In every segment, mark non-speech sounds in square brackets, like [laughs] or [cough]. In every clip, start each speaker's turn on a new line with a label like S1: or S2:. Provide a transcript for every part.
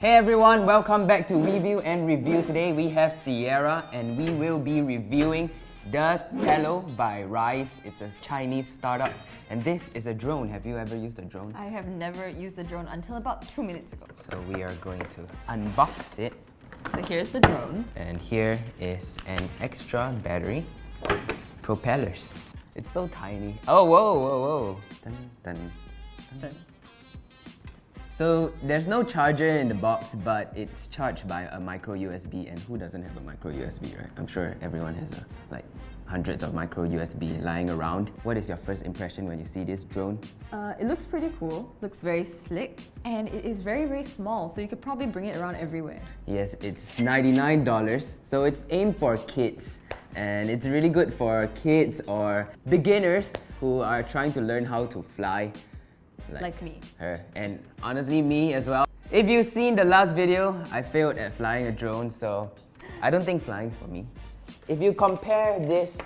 S1: Hey everyone, welcome back to Review and Review. Today we have Sierra and we will be reviewing the Tello by Ryze. It's a Chinese startup and this is a drone. Have you ever used a drone?
S2: I have never used a drone until about two minutes ago.
S1: So we are going to unbox it
S2: So here's the drone.
S1: and here is an extra battery. Propellers. It's so tiny. Oh, whoa, whoa, whoa. Dun, dun, dun. So there's no charger in the box, but it's charged by a micro USB. And who doesn't have a micro USB, right? I'm sure everyone has a, like hundreds of micro USB lying around. What is your first impression when you see this drone?
S2: Uh, it looks pretty cool, looks very slick, and it is very, very small, so you could probably bring it around everywhere.
S1: Yes, it's $99, so it's aimed for kids. And it's really good for kids or beginners who are trying to learn how to fly.
S2: Like me.
S1: Her. And honestly, me as well. If you've seen the last video, I failed at flying a drone, so I don't think flying's for me. If you compare this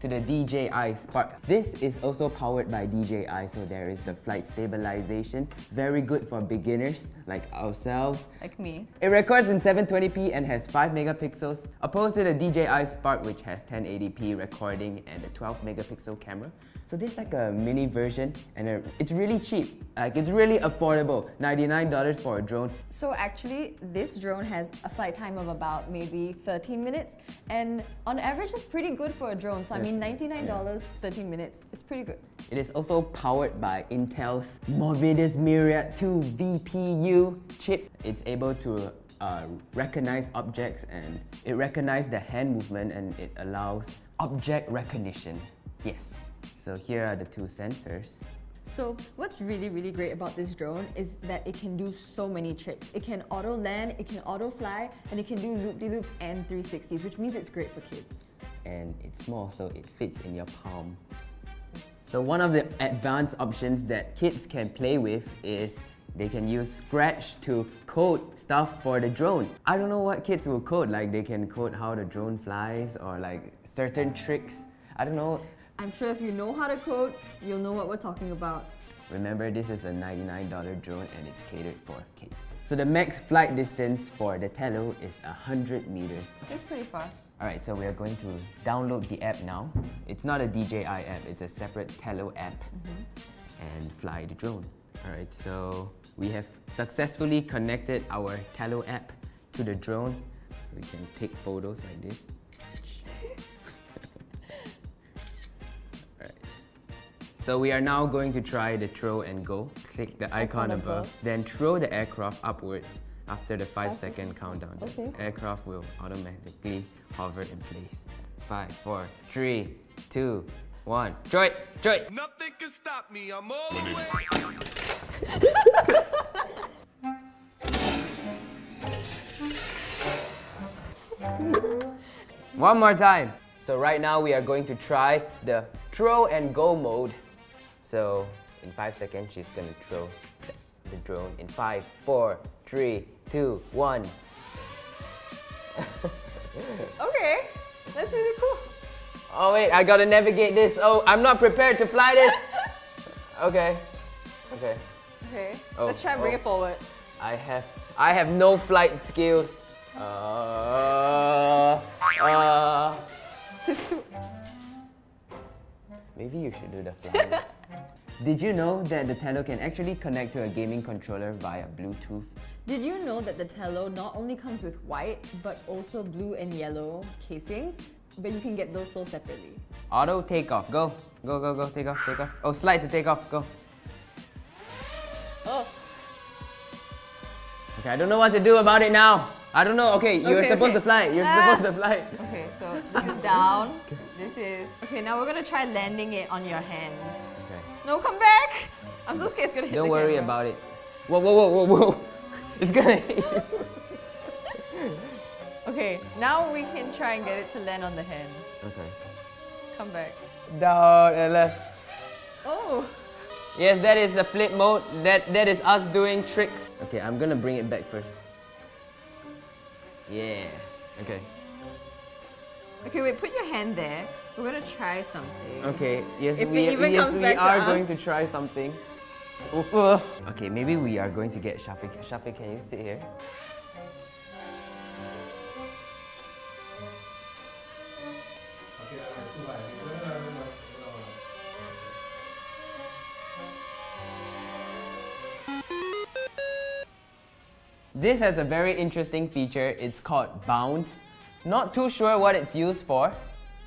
S1: to the DJI Spark, this is also powered by DJI, so there is the flight stabilization. Very good for beginners like ourselves.
S2: Like me.
S1: It records in 720p and has 5 megapixels, opposed to the DJI Spark which has 1080p recording and a 12 megapixel camera. So this is like a mini version and it's really cheap. Like it's really affordable. $99 for a drone.
S2: So actually, this drone has a flight time of about maybe 13 minutes, and on average, it's pretty good for a drone. So I mean, $99, 13 minutes, is pretty good.
S1: It is also powered by Intel's Movidius Myriad 2 VPU chip. It's able to uh, recognize objects and it recognizes the hand movement and it allows object recognition. Yes. So here are the two sensors.
S2: So what's really, really great about this drone is that it can do so many tricks. It can auto land, it can auto fly, and it can do loop-de-loops and 360s, which means it's great for kids.
S1: and it's small so it fits in your palm. So one of the advanced options that kids can play with is they can use Scratch to code stuff for the drone. I don't know what kids will code, like they can code how the drone flies or like certain tricks. I don't know.
S2: I'm sure if you know how to code, you'll know what we're talking about.
S1: Remember, this is a $99 drone and it's catered for kids. So the max flight distance for the Tello is 100 meters.
S2: It's pretty far.
S1: Alright, so we are going to download the app now. It's not a DJI app, it's a separate Tello app. Mm-hmm. And fly the drone. Alright, so we have successfully connected our Tello app to the drone. We can take photos like this. So we are now going to try the throw and go. Click the icon
S2: Icon
S1: above,
S2: above.
S1: then throw the aircraft upwards after the 5 second countdown.
S2: Okay.
S1: Aircraft will automatically hover in place. Five, four, three, two, one. Throw it! Throw it!
S3: Nothing can stop me. I'm all the way.
S1: One more time. So right now we are going to try the throw and go mode. So in five seconds, she's gonna throw the, the drone. In five, four, three, two, one. [laughs]
S2: Okay, that's really cool.
S1: Oh wait, I gotta navigate this. Oh, I'm not prepared to fly this. [laughs] Okay. Okay.
S2: Okay,
S1: Oh,
S2: let's try and bring
S1: oh.
S2: it forward.
S1: I have I have no flight skills. Uh, uh, [laughs] maybe you should do the flying. Did you know that the Tello can actually connect to a gaming controller via Bluetooth?
S2: Did you know that the Tello not only comes with white, but also blue and yellow casings? But you can get those sold separately.
S1: Auto takeoff. Go. Go, go, go. Take off, take off. Oh, slide to take off. Go.
S2: Oh,
S1: Okay, I don't know what to do about it now. I don't know. Okay, you're
S2: Okay,
S1: supposed
S2: okay.
S1: to fly. You're
S2: Ah.
S1: supposed to fly.
S2: okay, so this is down. This is... Okay, now we're gonna try landing it on your hand. No, come back! I'm so scared it's gonna hit
S1: Don't worry
S2: camera.
S1: about it. Whoa, whoa, whoa, whoa, whoa. It's gonna hit you. [laughs]
S2: Okay, now we can try and get it to land on the hand.
S1: Okay.
S2: Come back.
S1: Down and left.
S2: Oh!
S1: Yes, that is the flip mode. That that is us doing tricks. Okay, I'm gonna bring it back first. Yeah. Okay.
S2: Okay, wait, put your hand there. We're gonna try something.
S1: Okay. Yes,
S2: If
S1: we yes we are going to try something. [laughs] Okay, maybe we are going to get Shafiq. Shafiq, can you sit here? This has a very interesting feature. It's called bounce. Not too sure what it's used for,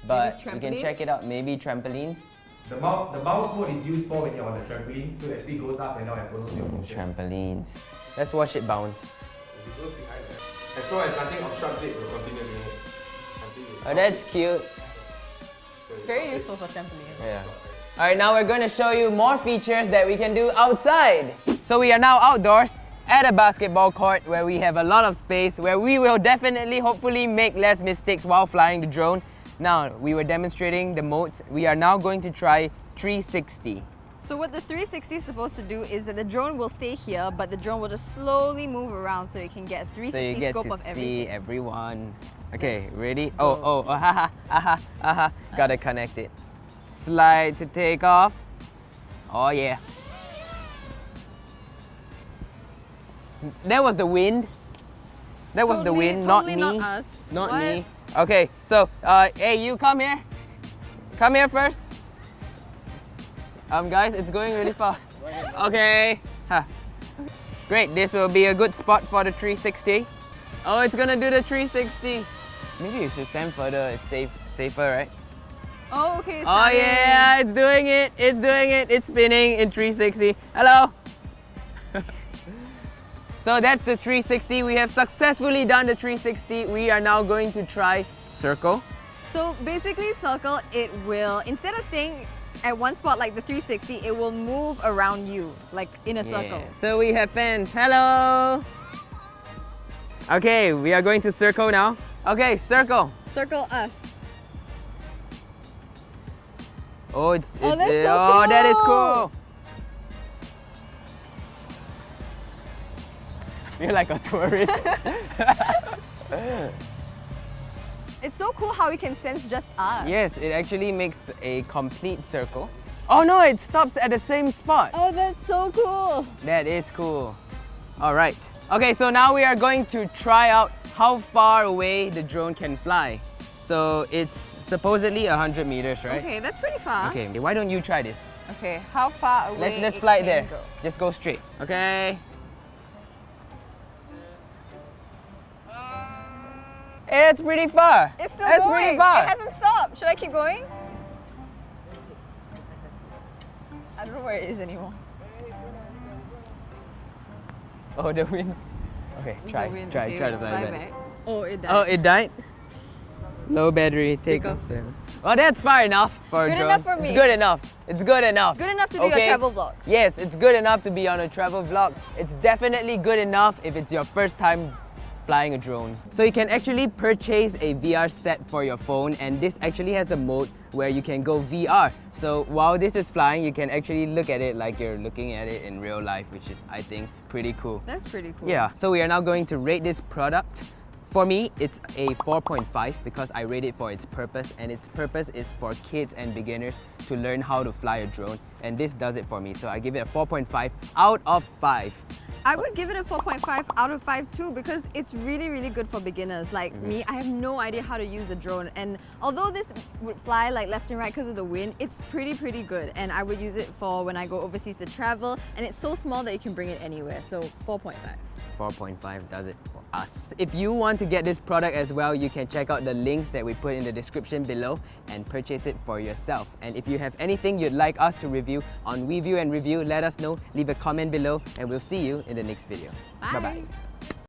S1: but you can check it out. Maybe trampolines.
S4: The, mou- the mouse mode is used for when you're on the trampoline, so it actually goes up and down and follows your mm, motion.
S1: Trampolines. Let's watch it bounce.
S3: If it goes behind that, as long as nothing obstructs it, we'll continue doing it.
S1: Oh, that's cute.
S2: Very useful for trampoline.
S1: Yeah. All right, now we're going to show you more features that we can do outside. So we are now outdoors at a basketball court where we have a lot of space where we will definitely, hopefully, make less mistakes while flying the drone. Now, we were demonstrating the modes. We are now going to try 360.
S2: So what the 360 is supposed to do is that the drone will stay here, but the drone will just slowly move around so you can get a
S1: So
S2: 360
S1: you get
S2: scope
S1: to
S2: of
S1: see everyone. Okay, ready? Oh, oh, oh, haha, aha, aha. Gotta connect it. Slide to take off. Oh yeah. That was the wind. That was the wind,
S2: totally
S1: not me.
S2: not us.
S1: Not
S2: What?
S1: me. Okay, so uh, hey, you come here. Come here first. Um, guys, it's going really far. Okay. Huh. Great. This will be a good spot for the 360. Oh, it's gonna do the 360. Maybe you should stand further. It's safe, safer, right?
S2: Oh, okay.
S1: Oh yeah, it's doing it. It's doing it. It's spinning in 360. Hello. [laughs] so that's the 360. We have successfully done the 360. We are now going to try circle.
S2: So basically, circle, it will, instead of staying at one spot like the 360, it will move around you, like in a circle.
S1: So we have fans. Hello. Okay, we are going to circle now. Okay, circle.
S2: Circle us.
S1: Oh, it's, oh, it's
S2: Oh, so
S1: oh, that is
S2: cool.
S1: Feel like a tourist. [laughs]
S2: It's so cool how we can sense just us.
S1: yes, it actually makes a complete circle. Oh no, it stops at the same spot.
S2: Oh, that's so cool.
S1: That is cool. All right. Okay, so now we are going to try out how far away the drone can fly. So it's supposedly 100 meters, right?
S2: Okay, that's pretty far.
S1: Okay, why don't you try this?
S2: Okay, how far away?
S1: Let's let's fly
S2: can
S1: there.
S2: go?
S1: Just go straight. Okay. That's pretty far.
S2: It's still
S1: That's
S2: going.
S1: pretty far.
S2: It hasn't stopped. Should I keep going? I don't know where it is anymore.
S1: Oh, the wind. Okay, try,
S2: wind.
S1: try,
S2: Okay,
S1: try to fly,
S2: fly
S1: back.
S2: back. Oh, it died.
S1: Oh, it died. Low battery. Take,
S2: Take
S1: off.
S2: off.
S1: Well, that's far enough for a
S2: Good
S1: drone.
S2: enough for me.
S1: It's good enough. It's good enough.
S2: Good enough to do your
S1: Okay?
S2: travel vlogs.
S1: Yes, it's good enough to be on a travel vlog. It's definitely good enough if it's your first time flying a drone. So you can actually purchase a VR set for your phone and this actually has a mode where you can go VR. So while this is flying, you can actually look at it like you're looking at it in real life, which is, I think, pretty cool.
S2: That's pretty cool.
S1: Yeah, so we are now going to rate this product. For me, it's a 4.5 because I rate it for its purpose, and its purpose is for kids and beginners to learn how to fly a drone, and this does it for me. So I give it a 4.5 out of 5.
S2: I would give it a 4.5 out of 5 too because it's really, really good for beginners. Like
S1: Mm-hmm.
S2: me, I have no idea how to use a drone. And although this would fly like left and right because of the wind, it's pretty, pretty good. And I would use it for when I go overseas to travel. And it's so small that you can bring it anywhere. So 4.5.
S1: 4.5 does it for us. If you want to get this product as well, you can check out the links that we put in the description below and purchase it for yourself. And if you have anything you'd like us to review on WeView and Review, let us know, leave a comment below, and we'll see you in the next video.
S2: Bye.
S1: Bye-bye.